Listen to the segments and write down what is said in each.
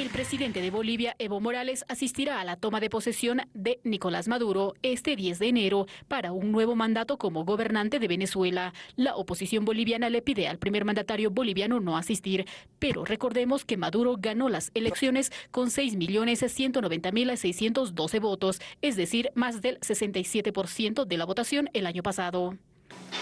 El presidente de Bolivia, Evo Morales, asistirá a la toma de posesión de Nicolás Maduro este 10 de enero para un nuevo mandato como gobernante de Venezuela. La oposición boliviana le pide al primer mandatario boliviano no asistir, pero recordemos que Maduro ganó las elecciones con 6.190.612 votos, es decir, más del 67% de la votación el año pasado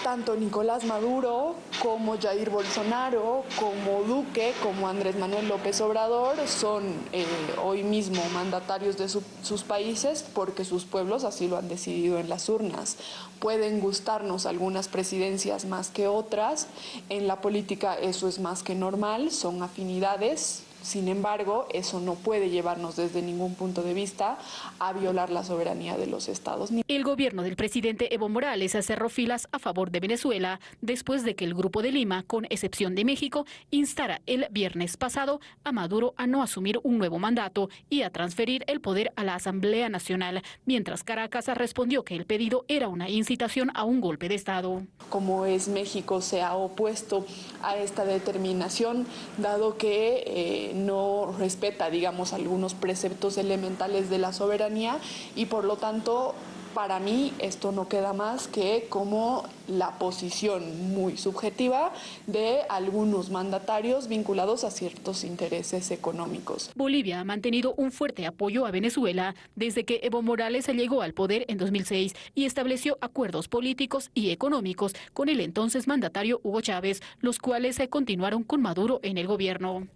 tanto Nicolás Maduro como Jair Bolsonaro, como Duque, como Andrés Manuel López Obrador son eh, hoy mismo mandatarios de sus países porque sus pueblos así lo han decidido en las urnas. Pueden gustarnos algunas presidencias más que otras, en la política eso es más que normal, son afinidades, sin embargo, eso no puede llevarnos desde ningún punto de vista a violar la soberanía de los estados. El gobierno del presidente Evo Morales cerró filas a favor de Venezuela después de que el Grupo de Lima, con excepción de México, instara el viernes pasado a Maduro a no asumir un nuevo mandato y a transferir el poder a la Asamblea Nacional, mientras Caracas respondió que el pedido era una incitación a un golpe de Estado. Como es México se ha opuesto a esta determinación, dado que no respeta, digamos, algunos preceptos elementales de la soberanía y por lo tanto para mí esto no queda más que como la posición muy subjetiva de algunos mandatarios vinculados a ciertos intereses económicos. Bolivia ha mantenido un fuerte apoyo a Venezuela desde que Evo Morales llegó al poder en 2006 y estableció acuerdos políticos y económicos con el entonces mandatario Hugo Chávez, los cuales se continuaron con Maduro en el gobierno.